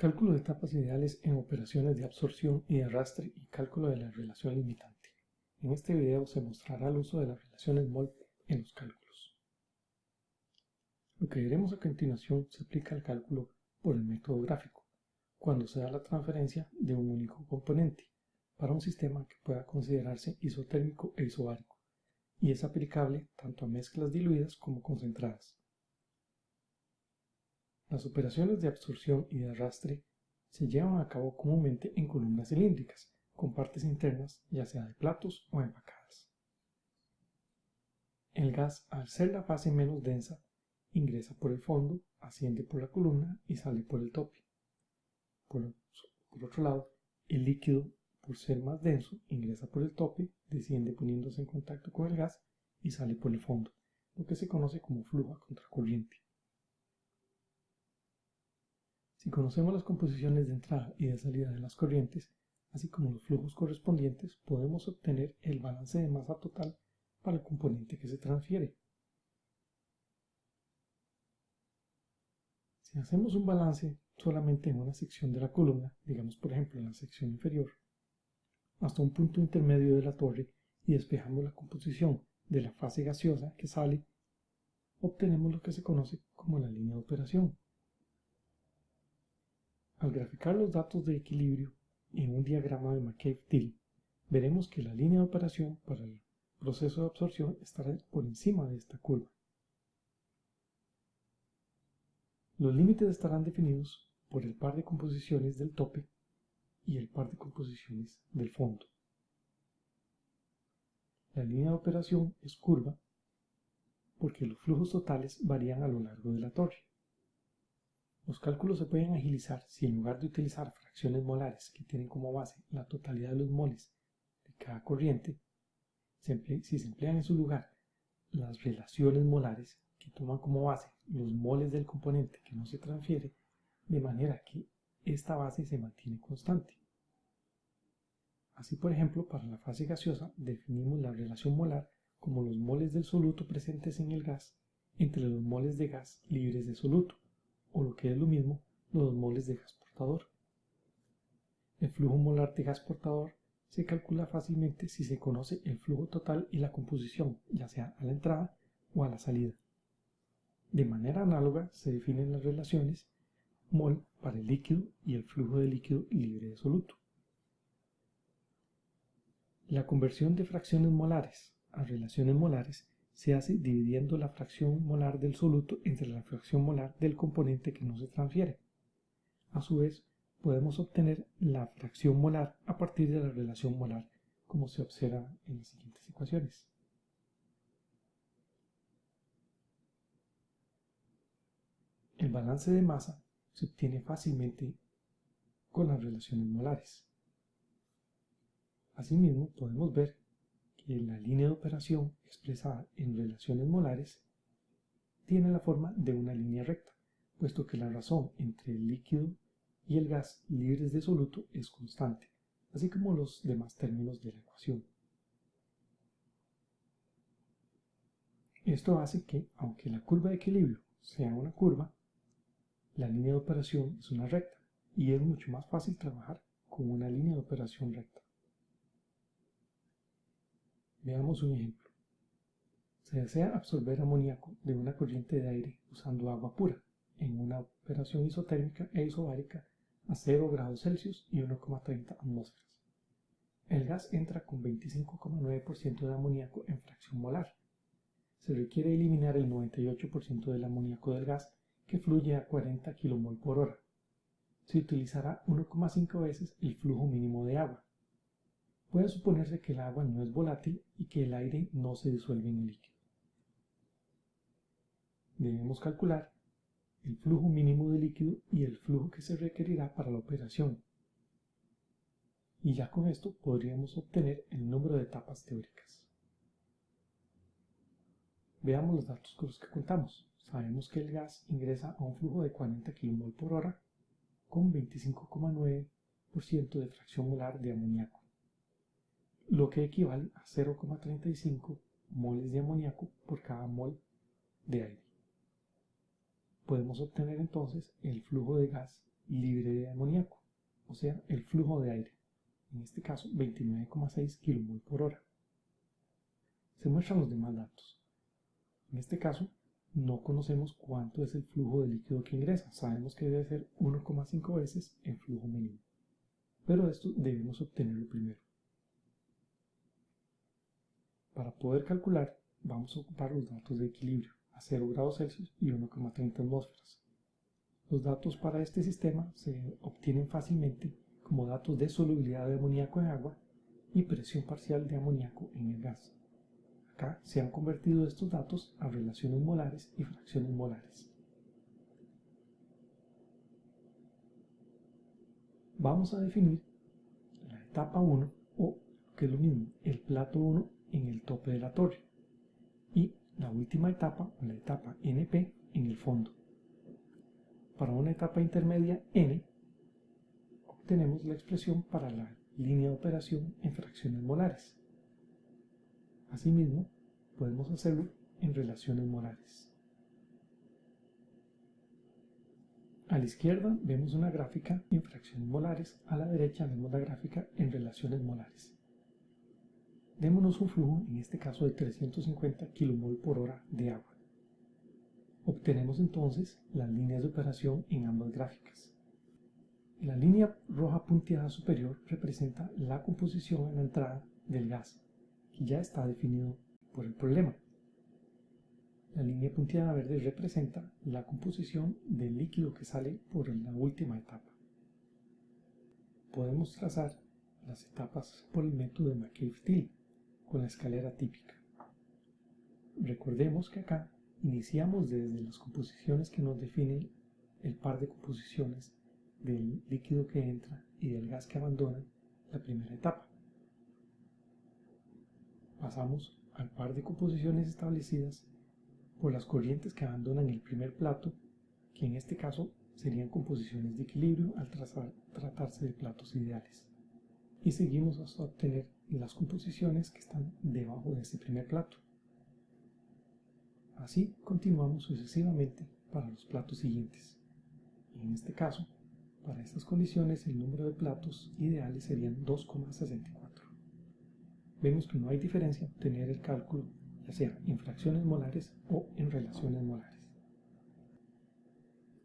Cálculo de etapas ideales en operaciones de absorción y arrastre y cálculo de la relación limitante. En este video se mostrará el uso de las relaciones MOL en los cálculos. Lo que veremos a continuación se aplica al cálculo por el método gráfico, cuando se da la transferencia de un único componente para un sistema que pueda considerarse isotérmico e isobárico, y es aplicable tanto a mezclas diluidas como concentradas. Las operaciones de absorción y de arrastre se llevan a cabo comúnmente en columnas cilíndricas, con partes internas ya sea de platos o empacadas. El gas, al ser la fase menos densa, ingresa por el fondo, asciende por la columna y sale por el tope. Por, otro lado, el líquido, por ser más denso, ingresa por el tope, desciende poniéndose en contacto con el gas y sale por el fondo, lo que se conoce como flujo contracorriente. Si conocemos las composiciones de entrada y de salida de las corrientes, así como los flujos correspondientes, podemos obtener el balance de masa total para el componente que se transfiere. Si hacemos un balance solamente en una sección de la columna, digamos por ejemplo en la sección inferior, hasta un punto intermedio de la torre y despejamos la composición de la fase gaseosa que sale, obtenemos lo que se conoce como la línea de operación. Al graficar los datos de equilibrio en un diagrama de McCabe-Thiel, veremos que la línea de operación para el proceso de absorción estará por encima de esta curva. Los límites estarán definidos por el par de composiciones del tope y el par de composiciones del fondo. La línea de operación es curva porque los flujos totales varían a lo largo de la torre. Los cálculos se pueden agilizar si en lugar de utilizar fracciones molares que tienen como base la totalidad de los moles de cada corriente, si se emplean en su lugar las relaciones molares que toman como base los moles del componente que no se transfiere, de manera que esta base se mantiene constante. Así, por ejemplo, para la fase gaseosa definimos la relación molar como los moles del soluto presentes en el gas entre los moles de gas libres de soluto o lo que es lo mismo, los moles de gas portador. El flujo molar de gas portador se calcula fácilmente si se conoce el flujo total y la composición, ya sea a la entrada o a la salida. De manera análoga se definen las relaciones mol para el líquido y el flujo de líquido libre de soluto. La conversión de fracciones molares a relaciones molares se hace dividiendo la fracción molar del soluto entre la fracción molar del componente que no se transfiere. A su vez, podemos obtener la fracción molar a partir de la relación molar, como se observa en las siguientes ecuaciones. El balance de masa se obtiene fácilmente con las relaciones molares. Asimismo, podemos ver la línea de operación expresada en relaciones molares tiene la forma de una línea recta, puesto que la razón entre el líquido y el gas libres de soluto es constante, así como los demás términos de la ecuación. Esto hace que, aunque la curva de equilibrio sea una curva, la línea de operación es una recta y es mucho más fácil trabajar con una línea de operación recta. Veamos un ejemplo. Se desea absorber amoníaco de una corriente de aire usando agua pura en una operación isotérmica e isobárica a 0 grados Celsius y 1,30 atmósferas. El gas entra con 25,9% de amoníaco en fracción molar. Se requiere eliminar el 98% del amoníaco del gas que fluye a 40 kmol por hora. Se utilizará 1,5 veces el flujo mínimo de agua, Puede suponerse que el agua no es volátil y que el aire no se disuelve en el líquido. Debemos calcular el flujo mínimo de líquido y el flujo que se requerirá para la operación. Y ya con esto podríamos obtener el número de etapas teóricas. Veamos los datos con los que contamos. Sabemos que el gas ingresa a un flujo de 40 kmol por hora con 25,9% de fracción molar de amoníaco lo que equivale a 0,35 moles de amoníaco por cada mol de aire. Podemos obtener entonces el flujo de gas libre de amoníaco, o sea, el flujo de aire, en este caso 29,6 kmol por hora. Se muestran los demás datos. En este caso, no conocemos cuánto es el flujo de líquido que ingresa, sabemos que debe ser 1,5 veces el flujo mínimo. Pero esto debemos obtenerlo primero. Para poder calcular, vamos a ocupar los datos de equilibrio a 0 grados Celsius y 1,30 atmósferas. Los datos para este sistema se obtienen fácilmente como datos de solubilidad de amoníaco en agua y presión parcial de amoníaco en el gas. Acá se han convertido estos datos a relaciones molares y fracciones molares. Vamos a definir la etapa 1 o, que es lo mismo, el plato 1 en el tope de la torre y la última etapa, la etapa NP, en el fondo. Para una etapa intermedia n, obtenemos la expresión para la línea de operación en fracciones molares. Asimismo, podemos hacerlo en relaciones molares. A la izquierda vemos una gráfica en fracciones molares, a la derecha vemos la gráfica en relaciones molares. Démonos un flujo, en este caso de 350 kmol por hora de agua. Obtenemos entonces las líneas de operación en ambas gráficas. La línea roja punteada superior representa la composición en la entrada del gas, que ya está definido por el problema. La línea punteada verde representa la composición del líquido que sale por la última etapa. Podemos trazar las etapas por el método de McCabe-Thiele con la escalera típica. Recordemos que acá iniciamos desde las composiciones que nos definen el par de composiciones del líquido que entra y del gas que abandona la primera etapa. Pasamos al par de composiciones establecidas por las corrientes que abandonan el primer plato, que en este caso serían composiciones de equilibrio al tratarse de platos ideales. Y seguimos hasta obtener las composiciones que están debajo de ese primer plato. Así continuamos sucesivamente para los platos siguientes. Y en este caso, para estas condiciones el número de platos ideales serían 2,64. Vemos que no hay diferencia en obtener el cálculo ya sea en fracciones molares o en relaciones molares.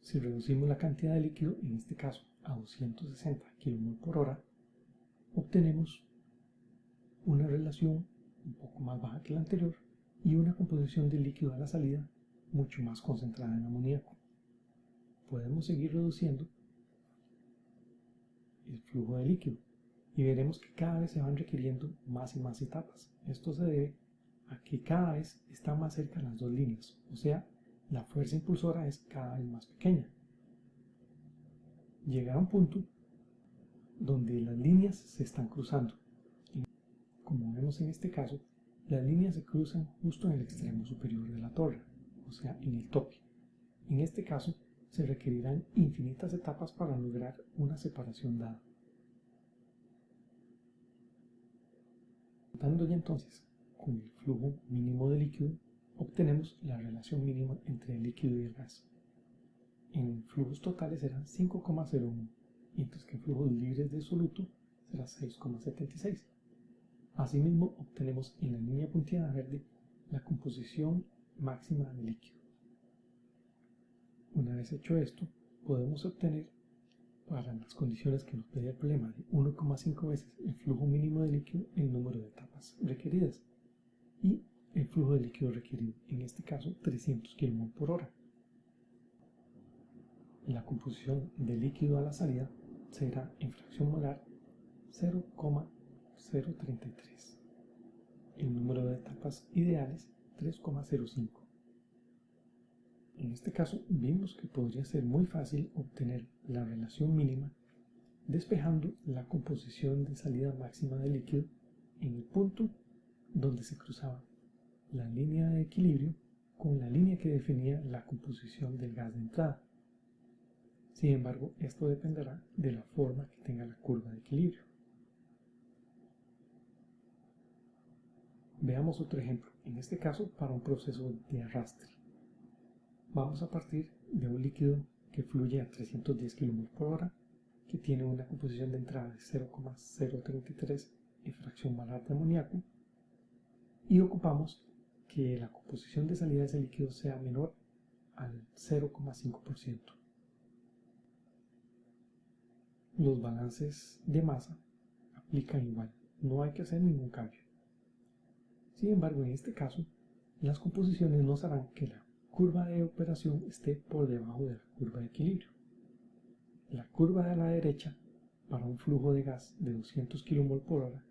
Si reducimos la cantidad de líquido, en este caso a 260 kmol por hora, obtenemos una relación un poco más baja que la anterior y una composición de líquido a la salida mucho más concentrada en amoníaco. Podemos seguir reduciendo el flujo de líquido y veremos que cada vez se van requiriendo más y más etapas. Esto se debe a que cada vez está más cerca las dos líneas, o sea, la fuerza impulsora es cada vez más pequeña. Llega a un punto donde las líneas se están cruzando como vemos en este caso, las líneas se cruzan justo en el extremo superior de la torre, o sea, en el tope. En este caso, se requerirán infinitas etapas para lograr una separación dada. Dando ya entonces con el flujo mínimo de líquido, obtenemos la relación mínima entre el líquido y el gas. En flujos totales será 5,01, mientras que en flujos libres de soluto será 6,76. Asimismo, obtenemos en la línea punteada verde la composición máxima de líquido. Una vez hecho esto, podemos obtener para las condiciones que nos pedía el problema de 1,5 veces el flujo mínimo de líquido el número de etapas requeridas y el flujo de líquido requerido, en este caso 300 kmol por hora. La composición de líquido a la salida será en fracción molar 0,5 0.33. El número de etapas ideales 3,05. En este caso vimos que podría ser muy fácil obtener la relación mínima despejando la composición de salida máxima del líquido en el punto donde se cruzaba la línea de equilibrio con la línea que definía la composición del gas de entrada. Sin embargo, esto dependerá de la forma que tenga la curva de equilibrio. Veamos otro ejemplo, en este caso para un proceso de arrastre. Vamos a partir de un líquido que fluye a 310 km por hora, que tiene una composición de entrada de 0,033 en fracción molar de amoníaco, y ocupamos que la composición de salida de ese líquido sea menor al 0,5%. Los balances de masa aplican igual, no hay que hacer ningún cambio. Sin embargo, en este caso, las composiciones nos harán que la curva de operación esté por debajo de la curva de equilibrio. La curva de la derecha, para un flujo de gas de 200 kmol por hora,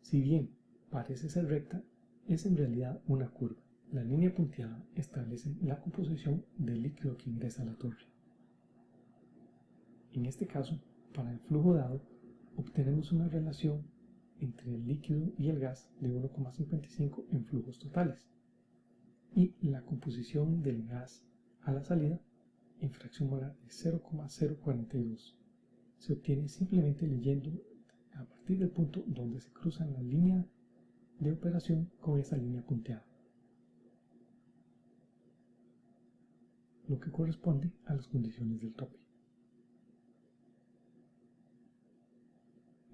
si bien parece ser recta, es en realidad una curva. La línea punteada establece la composición del líquido que ingresa a la torre. En este caso, para el flujo dado, obtenemos una relación entre el líquido y el gas de 1,55 en flujos totales y la composición del gas a la salida en fracción molar de 0,042 se obtiene simplemente leyendo a partir del punto donde se cruzan la línea de operación con esa línea punteada, lo que corresponde a las condiciones del tope.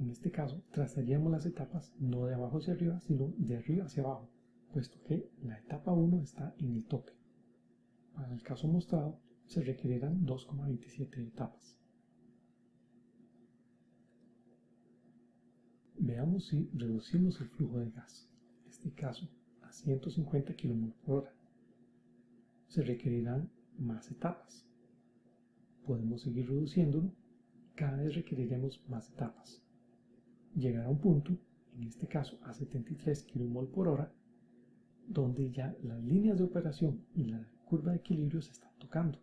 En este caso, trazaríamos las etapas no de abajo hacia arriba, sino de arriba hacia abajo, puesto que la etapa 1 está en el tope. Para el caso mostrado, se requerirán 2,27 etapas. Veamos si reducimos el flujo de gas, en este caso a 150 km por hora. Se requerirán más etapas. Podemos seguir reduciéndolo, cada vez requeriremos más etapas. Llegará a un punto, en este caso a 73 kmol por hora, donde ya las líneas de operación y la curva de equilibrio se están tocando.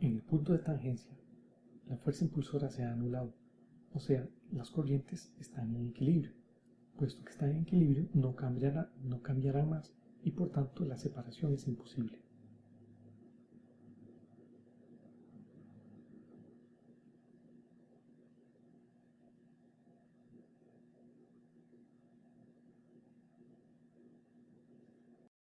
En el punto de tangencia, la fuerza impulsora se ha anulado, o sea, las corrientes están en equilibrio. Puesto que están en equilibrio, no cambiará, no cambiará más y por tanto la separación es imposible.